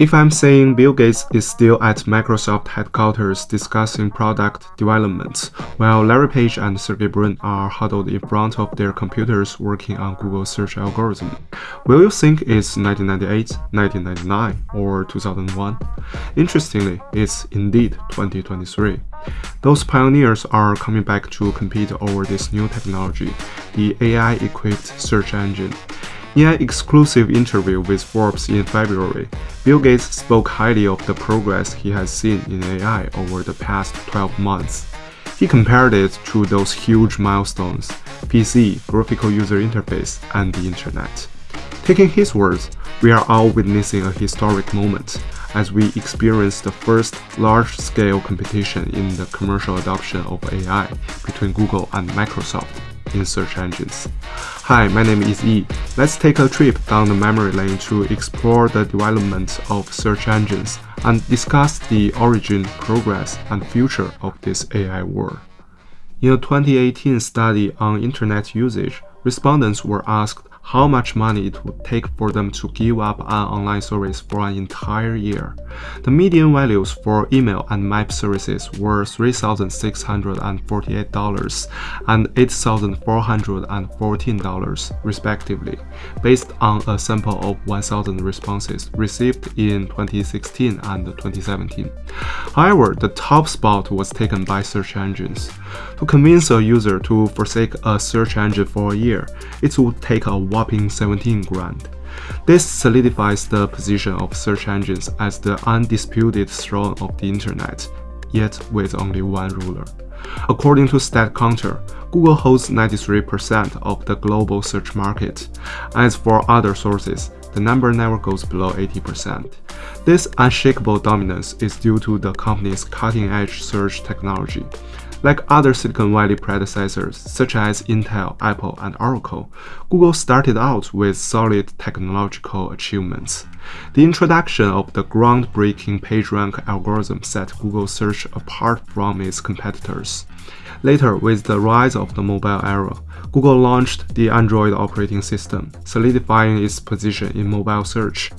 If I'm saying Bill Gates is still at Microsoft headquarters discussing product development, while Larry Page and Sergey Brin are huddled in front of their computers working on Google search algorithm, will you think it's 1998, 1999, or 2001? Interestingly, it's indeed 2023. Those pioneers are coming back to compete over this new technology, the AI-equipped search engine. In an exclusive interview with Forbes in February, Bill Gates spoke highly of the progress he has seen in AI over the past 12 months. He compared it to those huge milestones PC, graphical user interface, and the internet. Taking his words, we are all witnessing a historic moment as we experience the first large-scale competition in the commercial adoption of AI between Google and Microsoft in search engines. Hi, my name is Yi. Let's take a trip down the memory lane to explore the development of search engines and discuss the origin, progress, and future of this AI war. In a 2018 study on internet usage, respondents were asked how much money it would take for them to give up an online service for an entire year. The median values for email and map services were $3,648 and $8,414 respectively, based on a sample of 1,000 responses received in 2016 and 2017. However, the top spot was taken by search engines. To convince a user to forsake a search engine for a year, it would take a whopping 17 grand. This solidifies the position of search engines as the undisputed throne of the internet, yet with only one ruler. According to StatCounter, Google holds 93% of the global search market. As for other sources, the number never goes below 80%. This unshakable dominance is due to the company's cutting-edge search technology. Like other Silicon Valley predecessors such as Intel, Apple, and Oracle, Google started out with solid technological achievements. The introduction of the groundbreaking PageRank algorithm set Google search apart from its competitors. Later, with the rise of the mobile era, Google launched the Android operating system, solidifying its position in mobile search.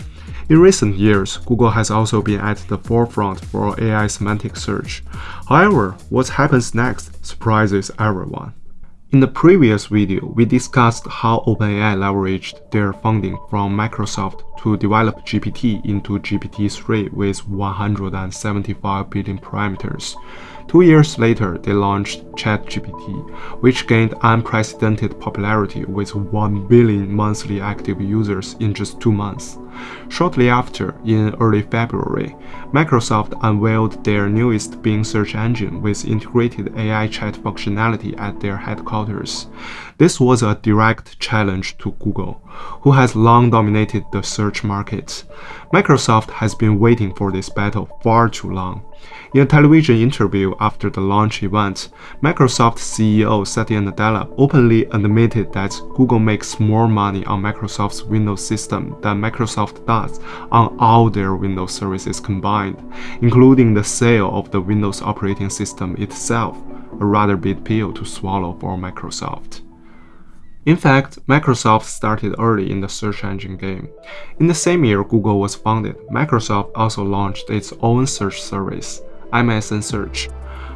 In recent years, Google has also been at the forefront for AI semantic search. However, what happens next surprises everyone. In the previous video, we discussed how OpenAI leveraged their funding from Microsoft to develop GPT into GPT-3 with 175 billion parameters. Two years later, they launched ChatGPT, which gained unprecedented popularity with 1 billion monthly active users in just two months. Shortly after, in early February, Microsoft unveiled their newest Bing search engine with integrated AI chat functionality at their headquarters. This was a direct challenge to Google, who has long dominated the search market. Microsoft has been waiting for this battle far too long. In a television interview after the launch event, Microsoft CEO Satya Nadella openly admitted that Google makes more money on Microsoft's Windows system than Microsoft does on all their Windows services combined, including the sale of the Windows operating system itself, a rather big pill to swallow for Microsoft. In fact, Microsoft started early in the search engine game. In the same year Google was founded, Microsoft also launched its own search service, MSN Search.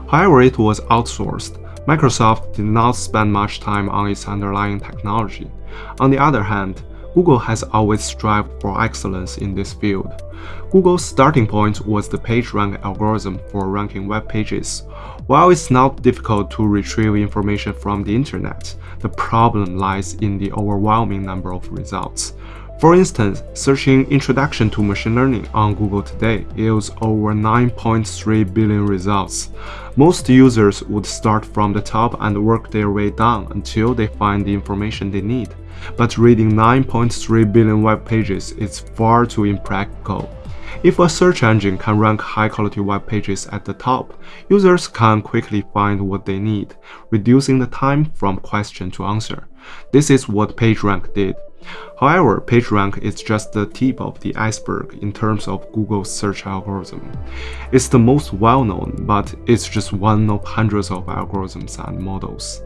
However, it was outsourced. Microsoft did not spend much time on its underlying technology. On the other hand, Google has always strived for excellence in this field. Google's starting point was the PageRank algorithm for ranking web pages. While it's not difficult to retrieve information from the internet, the problem lies in the overwhelming number of results. For instance, searching Introduction to Machine Learning on Google today yields over 9.3 billion results. Most users would start from the top and work their way down until they find the information they need. But reading 9.3 billion web pages is far too impractical. If a search engine can rank high-quality web pages at the top, users can quickly find what they need, reducing the time from question to answer. This is what PageRank did. However, PageRank is just the tip of the iceberg in terms of Google's search algorithm. It's the most well-known, but it's just one of hundreds of algorithms and models.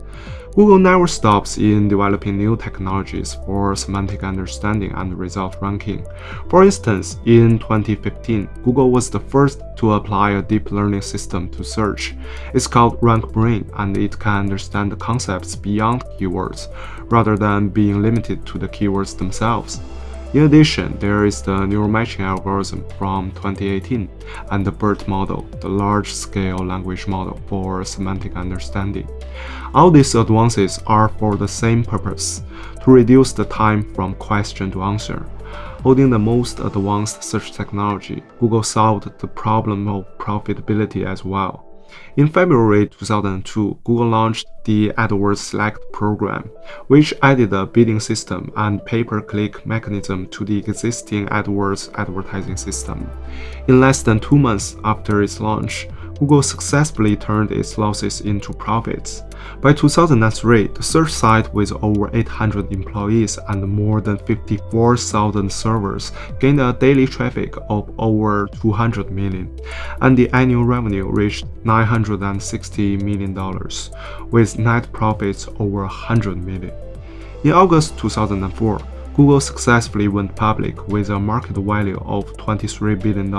Google never stops in developing new technologies for semantic understanding and result ranking. For instance, in 2015, Google was the first to apply a deep learning system to search. It's called RankBrain and it can understand the concepts beyond keywords, rather than being limited to the keywords themselves. In addition, there is the neural matching algorithm from 2018 and the BERT model, the large-scale language model for semantic understanding. All these advances are for the same purpose, to reduce the time from question to answer. Holding the most advanced search technology, Google solved the problem of profitability as well. In February 2002, Google launched the AdWords Select program, which added a bidding system and pay-per-click mechanism to the existing AdWords advertising system. In less than two months after its launch, Google successfully turned its losses into profits. By 2003, the search site with over 800 employees and more than 54,000 servers gained a daily traffic of over 200 million, and the annual revenue reached $960 million, with net profits over 100 million. In August 2004, Google successfully went public with a market value of $23 billion.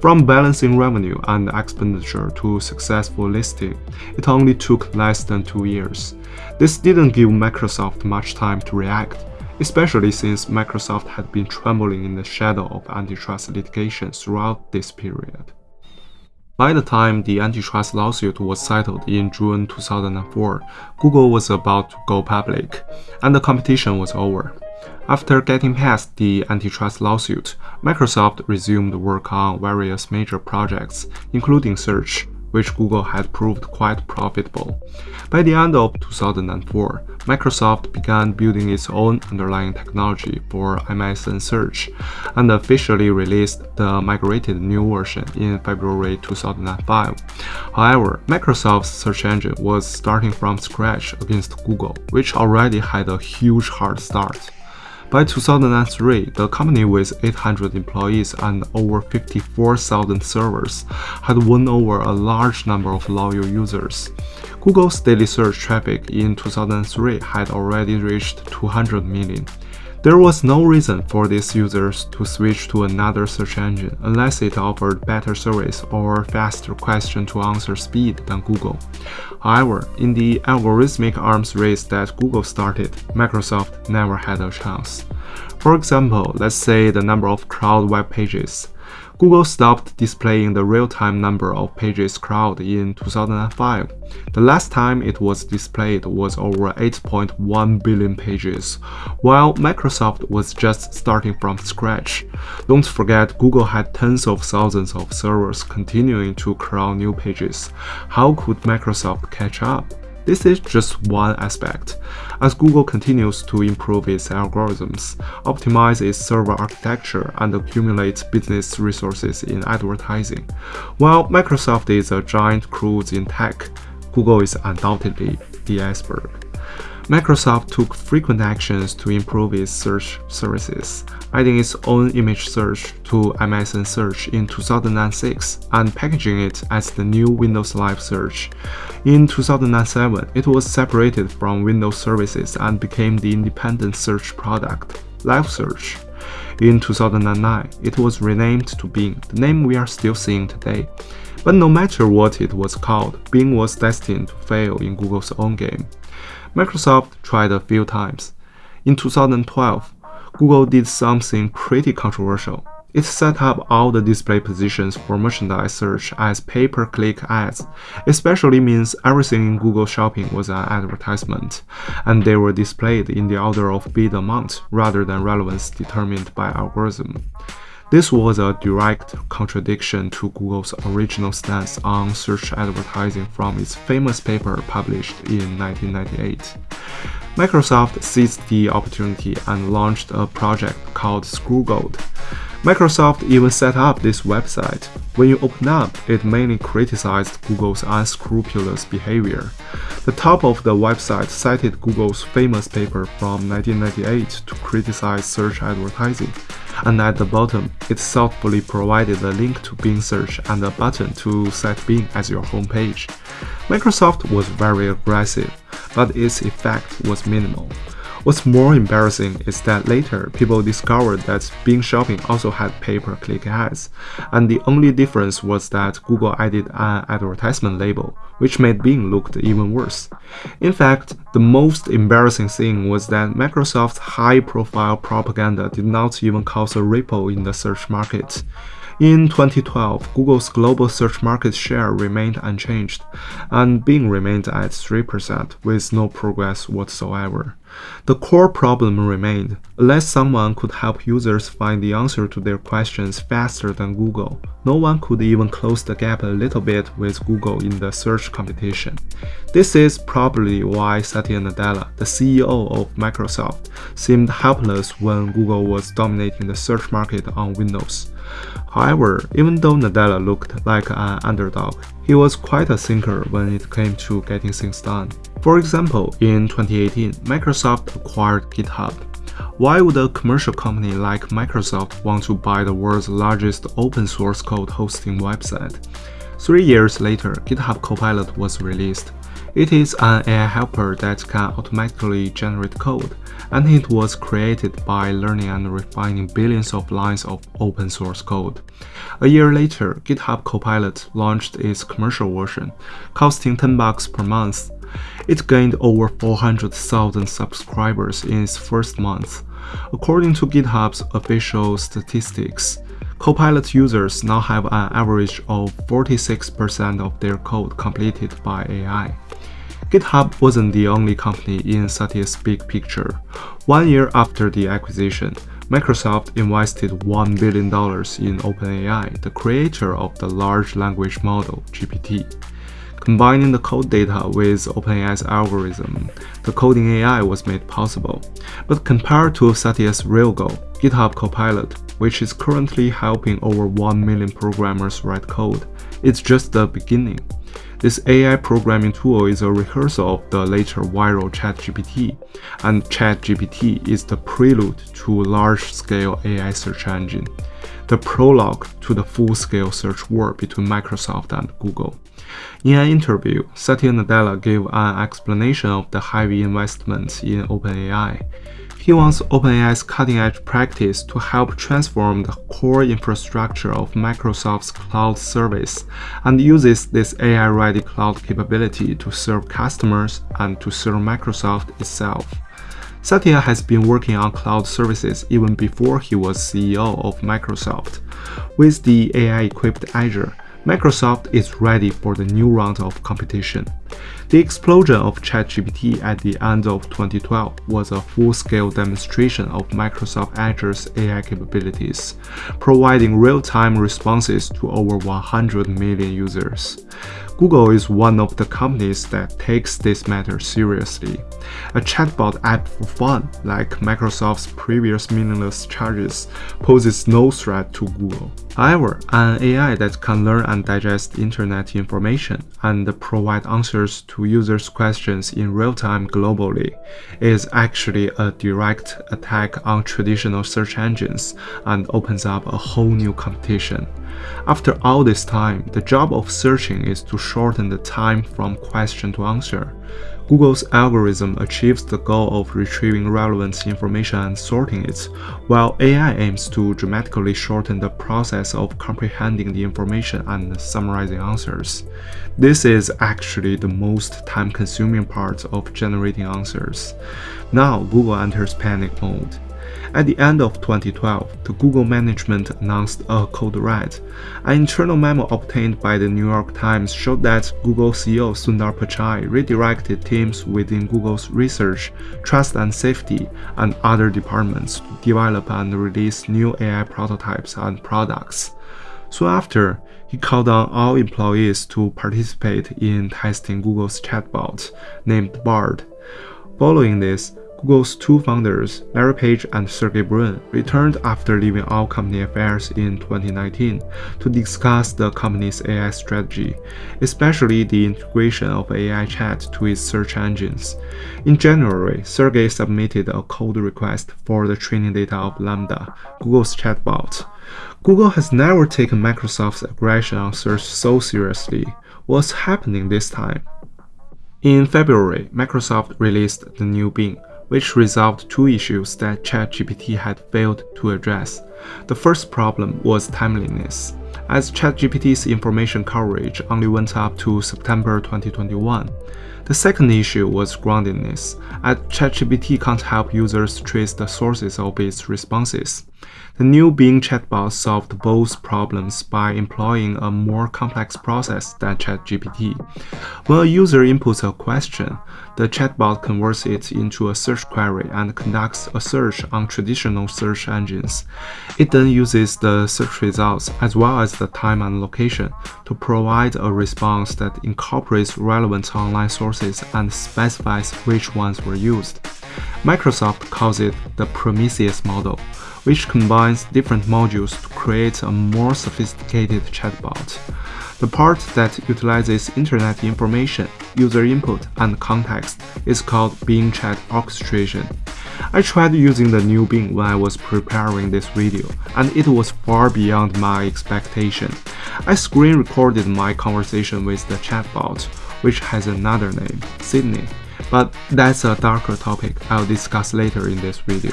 From balancing revenue and expenditure to successful listing, it only took less than two years. This didn't give Microsoft much time to react, especially since Microsoft had been trembling in the shadow of antitrust litigation throughout this period. By the time the antitrust lawsuit was settled in June 2004, Google was about to go public, and the competition was over. After getting past the antitrust lawsuit, Microsoft resumed work on various major projects, including search, which Google had proved quite profitable. By the end of 2004, Microsoft began building its own underlying technology for MSN Search and officially released the migrated new version in February 2005. However, Microsoft's search engine was starting from scratch against Google, which already had a huge hard start. By 2003, the company with 800 employees and over 54,000 servers had won over a large number of loyal users. Google's daily search traffic in 2003 had already reached 200 million. There was no reason for these users to switch to another search engine unless it offered better service or faster question-to-answer speed than Google. However, in the algorithmic arms race that Google started, Microsoft never had a chance. For example, let's say the number of crawled web pages. Google stopped displaying the real-time number of pages crawled in 2005. The last time it was displayed was over 8.1 billion pages, while Microsoft was just starting from scratch. Don't forget Google had tens of thousands of servers continuing to crawl new pages. How could Microsoft catch up? This is just one aspect. As Google continues to improve its algorithms, optimize its server architecture, and accumulate business resources in advertising, while Microsoft is a giant cruise in tech, Google is undoubtedly the iceberg. Microsoft took frequent actions to improve its search services, adding its own image search to MSN Search in 2006 and packaging it as the new Windows Live Search. In 2007, it was separated from Windows services and became the independent search product, Live Search. In 2009, it was renamed to Bing, the name we are still seeing today. But no matter what it was called, Bing was destined to fail in Google's own game. Microsoft tried a few times. In 2012, Google did something pretty controversial. It set up all the display positions for merchandise search as pay-per-click ads, especially means everything in Google Shopping was an advertisement, and they were displayed in the order of bid amount rather than relevance determined by algorithm. This was a direct contradiction to Google's original stance on search advertising from its famous paper published in 1998. Microsoft seized the opportunity and launched a project called Scroogled. Microsoft even set up this website. When you open up, it mainly criticized Google's unscrupulous behavior. The top of the website cited Google's famous paper from 1998 to criticize search advertising and at the bottom, it thoughtfully provided a link to Bing Search and a button to set Bing as your homepage. Microsoft was very aggressive. but its effect was minimal. What's more embarrassing is that later people discovered that Bing Shopping also had pay-per-click ads, and the only difference was that Google added an advertisement label, which made Bing look even worse. In fact, the most embarrassing thing was that Microsoft's high-profile propaganda did not even cause a ripple in the search market. In 2012, Google's global search market share remained unchanged, and Bing remained at 3% with no progress whatsoever. The core problem remained. Unless someone could help users find the answer to their questions faster than Google, no one could even close the gap a little bit with Google in the search competition. This is probably why Satya Nadella, the CEO of Microsoft, seemed helpless when Google was dominating the search market on Windows. However, even though Nadella looked like an underdog, he was quite a thinker when it came to getting things done. For example, in 2018, Microsoft acquired GitHub. Why would a commercial company like Microsoft want to buy the world's largest open source code hosting website? Three years later, GitHub Copilot was released. It is an AI helper that can automatically generate code, and it was created by learning and refining billions of lines of open source code. A year later, GitHub Copilot launched its commercial version, costing 10 bucks per month. It gained over 400,000 subscribers in its first month. According to GitHub's official statistics, Copilot users now have an average of 46% of their code completed by AI. GitHub wasn't the only company in Satya's big picture. One year after the acquisition, Microsoft invested $1 billion in OpenAI, the creator of the large language model, GPT. Combining the code data with OpenAI's algorithm, the coding AI was made possible. But compared to Satya's real goal, GitHub Copilot, which is currently helping over 1 million programmers write code, it's just the beginning. This AI programming tool is a rehearsal of the later viral ChatGPT, and ChatGPT is the prelude to large-scale AI search engine, the prologue to the full-scale search war between Microsoft and Google. In an interview, Satya Nadella gave an explanation of the heavy investments in OpenAI. He wants OpenAI's cutting-edge practice to help transform the core infrastructure of Microsoft's cloud service and uses this AI-ready cloud capability to serve customers and to serve Microsoft itself. Satya has been working on cloud services even before he was CEO of Microsoft. With the AI-equipped Azure, Microsoft is ready for the new round of competition. The explosion of ChatGPT at the end of 2012 was a full-scale demonstration of Microsoft Azure's AI capabilities, providing real-time responses to over 100 million users. Google is one of the companies that takes this matter seriously. A chatbot app for fun, like Microsoft's previous meaningless charges, poses no threat to Google. However, an AI that can learn and digest internet information and provide answers to users' questions in real time globally is actually a direct attack on traditional search engines and opens up a whole new competition. After all this time, the job of searching is to shorten the time from question to answer. Google's algorithm achieves the goal of retrieving relevant information and sorting it, while AI aims to dramatically shorten the process of comprehending the information and summarizing answers. This is actually the most time-consuming part of generating answers. Now Google enters panic mode. At the end of 2012, the Google management announced a code red. An internal memo obtained by the New York Times showed that Google CEO Sundar Pichai redirected teams within Google's research, trust and safety, and other departments to develop and release new AI prototypes and products. Soon after, he called on all employees to participate in testing Google's chatbot, named Bard. Following this, Google's two founders, Larry Page and Sergey Brin, returned after leaving all company affairs in 2019 to discuss the company's AI strategy, especially the integration of AI chat to its search engines. In January, Sergey submitted a code request for the training data of LaMDA, Google's chatbot. Google has never taken Microsoft's aggression on search so seriously. What's happening this time? In February, Microsoft released the new Bing, which resolved two issues that ChatGPT had failed to address. The first problem was timeliness, as ChatGPT's information coverage only went up to September 2021. The second issue was groundedness, as ChatGPT can't help users trace the sources of its responses. The new Bing chatbot solved both problems by employing a more complex process than ChatGPT. When a user inputs a question, the chatbot converts it into a search query and conducts a search on traditional search engines. It then uses the search results as well as the time and location to provide a response that incorporates relevant online sources and specifies which ones were used. Microsoft calls it the Prometheus model which combines different modules to create a more sophisticated chatbot. The part that utilizes internet information, user input, and context is called Bing Chat Orchestration. I tried using the new Bing when I was preparing this video, and it was far beyond my expectation. I screen recorded my conversation with the chatbot, which has another name, Sydney, but that's a darker topic I'll discuss later in this video.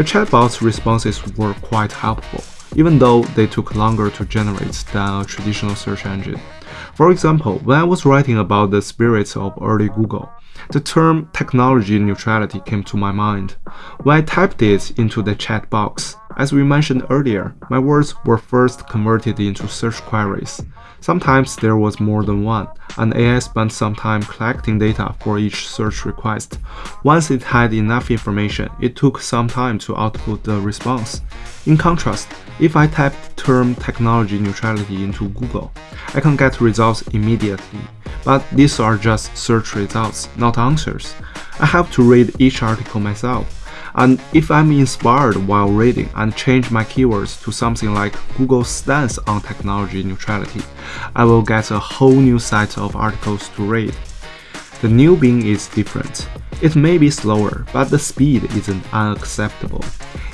The chatbot's responses were quite helpful, even though they took longer to generate than a traditional search engine. For example, when I was writing about the spirits of early Google, the term technology neutrality came to my mind. When I typed it into the chat box, as we mentioned earlier, my words were first converted into search queries. Sometimes there was more than one, and AI spent some time collecting data for each search request. Once it had enough information, it took some time to output the response. In contrast, if I type the term technology neutrality into Google, I can get results immediately. But these are just search results, not answers. I have to read each article myself and if I'm inspired while reading and change my keywords to something like Google's stance on technology neutrality, I will get a whole new set of articles to read. The new Bing is different. It may be slower, but the speed isn't unacceptable.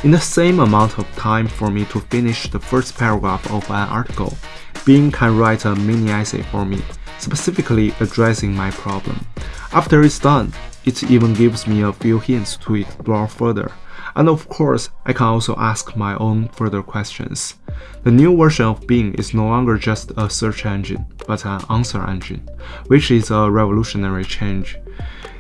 In the same amount of time for me to finish the first paragraph of an article, Bing can write a mini essay for me, specifically addressing my problem. After it's done, it even gives me a few hints to explore further. And of course, I can also ask my own further questions. The new version of Bing is no longer just a search engine, but an answer engine, which is a revolutionary change.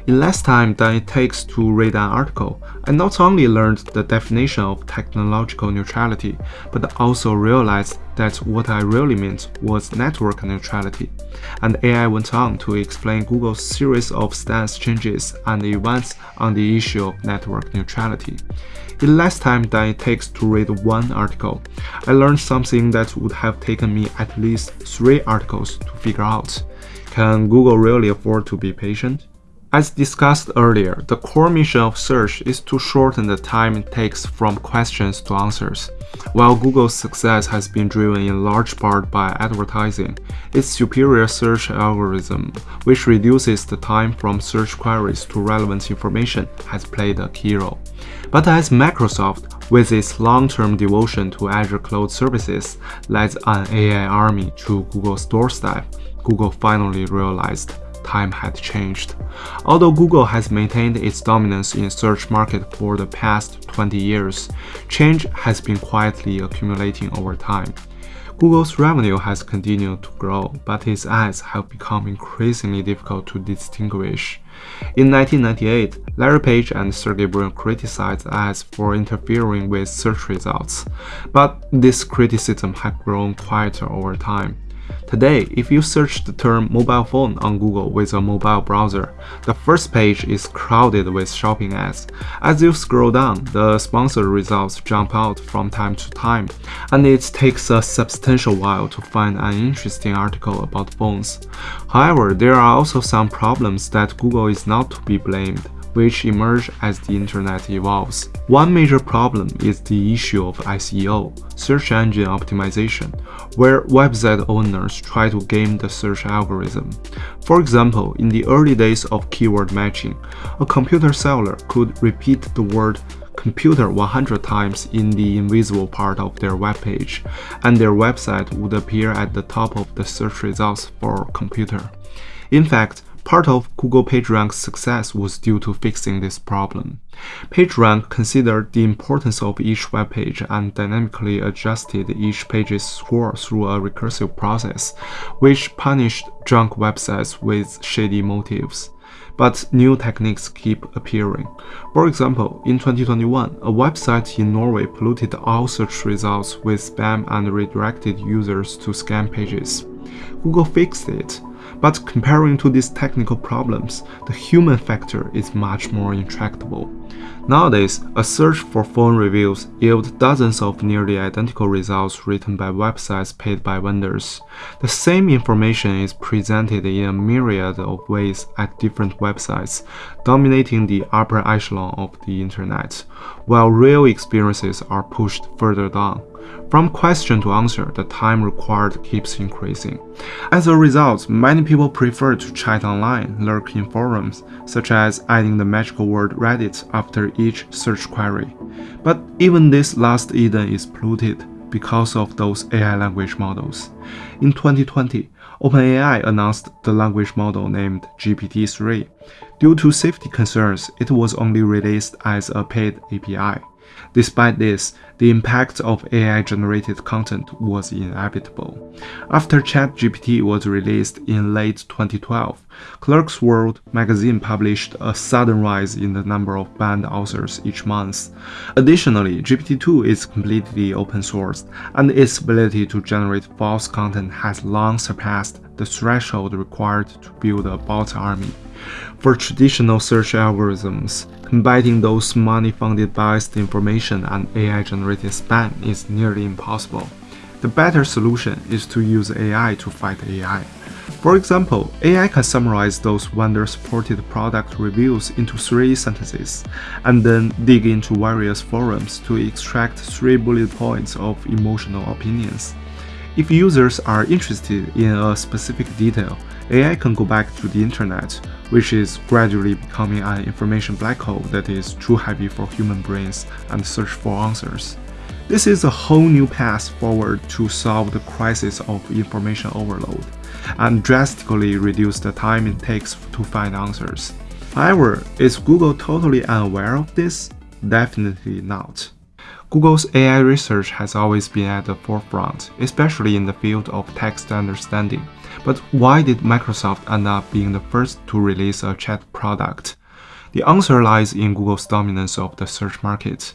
In less time than it takes to read an article, I not only learned the definition of technological neutrality, but also realized that what I really meant was network neutrality. And AI went on to explain Google's series of stance changes and events on the issue of network neutrality. In less time than it takes to read one article, I learned something that would have taken me at least three articles to figure out. Can Google really afford to be patient? As discussed earlier, the core mission of search is to shorten the time it takes from questions to answers. While Google's success has been driven in large part by advertising, its superior search algorithm, which reduces the time from search queries to relevant information, has played a key role. But as Microsoft, with its long-term devotion to Azure cloud services, led an AI army to Google's doorstep, Google finally realized time had changed. Although Google has maintained its dominance in search market for the past 20 years, change has been quietly accumulating over time. Google's revenue has continued to grow, but its ads have become increasingly difficult to distinguish. In 1998, Larry Page and Sergey Brin criticized ads for interfering with search results, but this criticism had grown quieter over time. Today, if you search the term mobile phone on Google with a mobile browser, the first page is crowded with shopping ads. As you scroll down, the sponsored results jump out from time to time, and it takes a substantial while to find an interesting article about phones. However, there are also some problems that Google is not to be blamed which emerge as the internet evolves. One major problem is the issue of SEO, search engine optimization, where website owners try to game the search algorithm. For example, in the early days of keyword matching, a computer seller could repeat the word computer 100 times in the invisible part of their webpage, and their website would appear at the top of the search results for computer. In fact, Part of Google PageRank's success was due to fixing this problem. PageRank considered the importance of each web page and dynamically adjusted each page's score through a recursive process, which punished junk websites with shady motives. But new techniques keep appearing. For example, in 2021, a website in Norway polluted all search results with spam and redirected users to scam pages. Google fixed it, but comparing to these technical problems, the human factor is much more intractable. Nowadays, a search for phone reviews yields dozens of nearly identical results written by websites paid by vendors. The same information is presented in a myriad of ways at different websites, dominating the upper echelon of the internet, while real experiences are pushed further down. From question to answer, the time required keeps increasing. As a result, many people prefer to chat online, lurk in forums, such as adding the magical word Reddit after each search query. But even this last Eden is polluted because of those AI language models. In 2020, OpenAI announced the language model named GPT-3. Due to safety concerns, it was only released as a paid API. Despite this, the impact of AI-generated content was inevitable. After ChatGPT was released in late 2012, Clarkesworld magazine published a sudden rise in the number of banned authors each month. Additionally, GPT-2 is completely open source, and its ability to generate false content has long surpassed the threshold required to build a bot army. For traditional search algorithms, combining those money-funded biased information and AI-generated spam is nearly impossible. The better solution is to use AI to fight AI. For example, AI can summarize those vendor-supported product reviews into three sentences, and then dig into various forums to extract three bullet points of emotional opinions. If users are interested in a specific detail, AI can go back to the internet, which is gradually becoming an information black hole that is too heavy for human brains and search for answers. This is a whole new path forward to solve the crisis of information overload and drastically reduce the time it takes to find answers. However, is Google totally unaware of this? Definitely not. Google's AI research has always been at the forefront, especially in the field of text understanding. But why did Microsoft end up being the first to release a chat product? The answer lies in Google's dominance of the search market.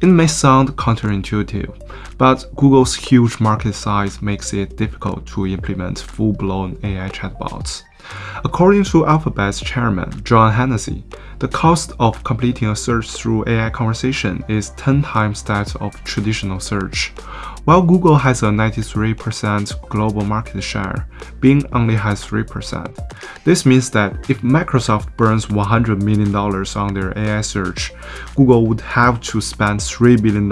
It may sound counterintuitive, but Google's huge market size makes it difficult to implement full-blown AI chatbots. According to Alphabet's chairman, John Hennessy, the cost of completing a search through AI conversation is 10 times that of traditional search. While Google has a 93% global market share, Bing only has 3%. This means that if Microsoft burns $100 million on their AI search, Google would have to spend $3 billion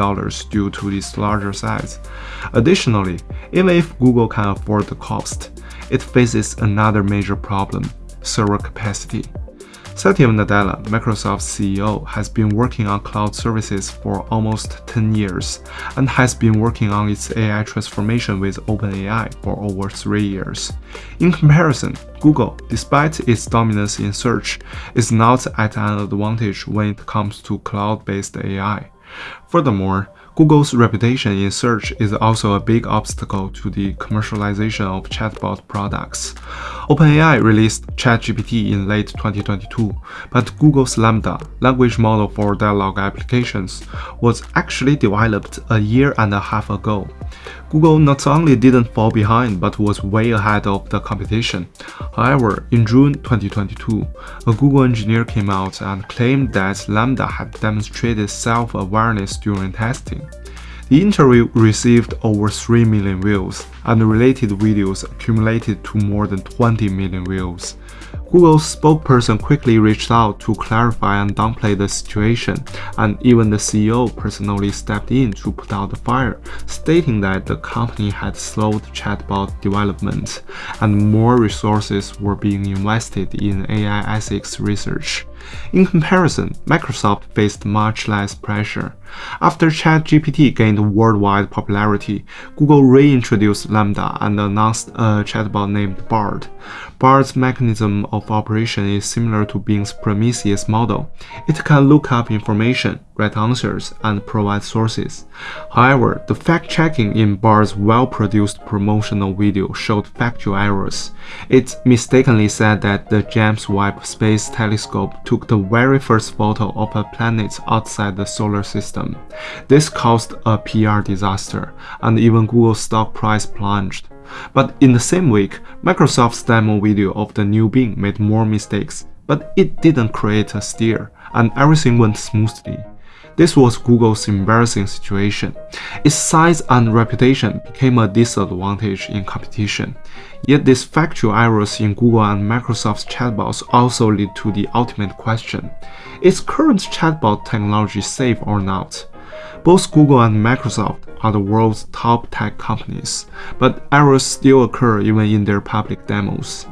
due to its larger size. Additionally, even if Google can afford the cost, it faces another major problem, server capacity. Satya Nadella, Microsoft's CEO, has been working on cloud services for almost 10 years and has been working on its AI transformation with OpenAI for over 3 years. In comparison, Google, despite its dominance in search, is not at an advantage when it comes to cloud-based AI. Furthermore, Google's reputation in search is also a big obstacle to the commercialization of chatbot products. OpenAI released ChatGPT in late 2022, but Google's LaMDA, language model for dialogue applications, was actually developed a year and a half ago. Google not only didn't fall behind but was way ahead of the competition. However, in June 2022, a Google engineer came out and claimed that LaMDA had demonstrated self-awareness during testing. The interview received over 3 million views, and related videos accumulated to more than 20 million views. Google's spokesperson quickly reached out to clarify and downplay the situation, and even the CEO personally stepped in to put out the fire, stating that the company had slowed chatbot development and more resources were being invested in AI ethics research. In comparison, Microsoft faced much less pressure. After ChatGPT gained worldwide popularity, Google reintroduced LaMDA and announced a chatbot named Bard. Bard's mechanism of operation is similar to Bing's Prometheus model. It can look up information, write answers, and provide sources. However, the fact-checking in Bard's well-produced promotional video showed factual errors. It mistakenly said that the James Webb Space Telescope took the very first photo of a planet outside the solar system. This caused a PR disaster, and even Google's stock price plunged. But in the same week, Microsoft's demo video of the new Bing made more mistakes, but it didn't create a stir, and everything went smoothly. This was Google's embarrassing situation. Its size and reputation became a disadvantage in competition. Yet these factual errors in Google and Microsoft's chatbots also lead to the ultimate question. Is current chatbot technology safe or not? Both Google and Microsoft are the world's top tech companies, but errors still occur even in their public demos.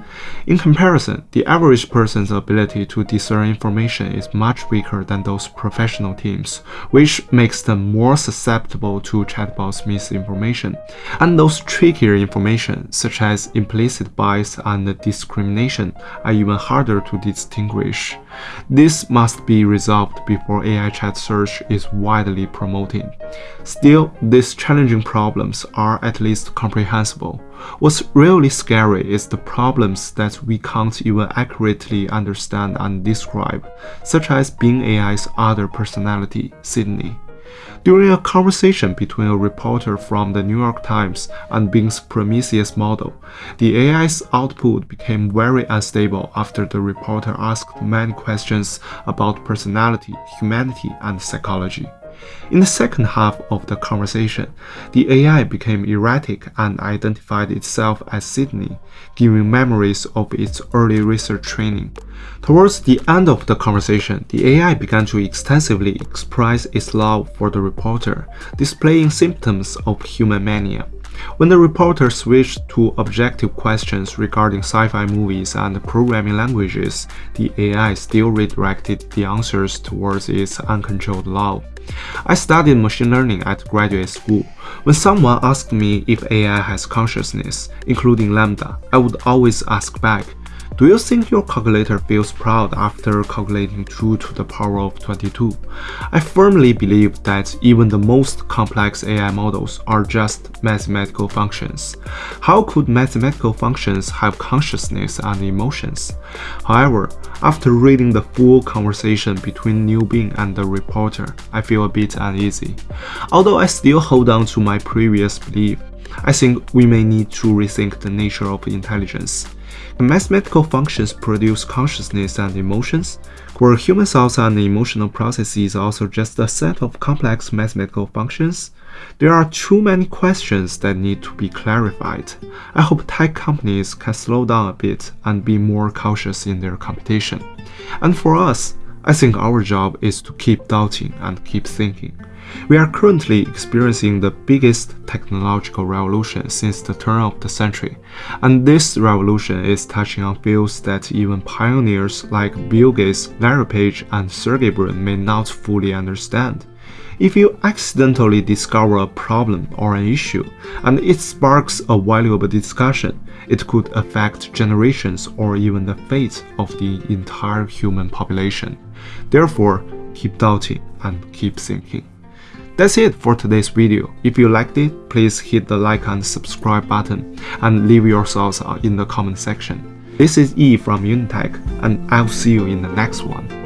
In comparison, the average person's ability to discern information is much weaker than those professional teams, which makes them more susceptible to chatbots' misinformation. And those trickier information, such as implicit bias and discrimination, are even harder to distinguish. This must be resolved before AI chat search is widely promoted. Still, these challenging problems are at least comprehensible. What's really scary is the problems that we can't even accurately understand and describe, such as Bing AI's other personality, Sydney. During a conversation between a reporter from the New York Times and Bing's Prometheus model, the AI's output became very unstable after the reporter asked many questions about personality, humanity, and psychology. In the second half of the conversation, the AI became erratic and identified itself as Sydney, giving memories of its early research training. Towards the end of the conversation, the AI began to extensively express its love for the reporter, displaying symptoms of human mania. When the reporter switched to objective questions regarding sci-fi movies and programming languages, the AI still redirected the answers towards its uncontrolled love. I studied machine learning at graduate school. When someone asked me if AI has consciousness, including LaMDA, I would always ask back, do you think your calculator feels proud after calculating 2 to the power of 22? I firmly believe that even the most complex AI models are just mathematical functions. How could mathematical functions have consciousness and emotions? However, after reading the full conversation between New Bing and the reporter, I feel a bit uneasy. Although I still hold on to my previous belief, I think we may need to rethink the nature of intelligence. Mathematical functions produce consciousness and emotions, were human thoughts and emotional processes are also just a set of complex mathematical functions? There are too many questions that need to be clarified. I hope tech companies can slow down a bit and be more cautious in their competition. And for us, I think our job is to keep doubting and keep thinking. We are currently experiencing the biggest technological revolution since the turn of the century, and this revolution is touching on fields that even pioneers like Bill Gates, Larry Page, and Sergey Brin may not fully understand. If you accidentally discover a problem or an issue, and it sparks a valuable discussion, it could affect generations or even the fate of the entire human population. Therefore, keep doubting and keep thinking. That's it for today's video. If you liked it, please hit the like and subscribe button and leave your thoughts in the comment section. This is E from Unitech and I'll see you in the next one.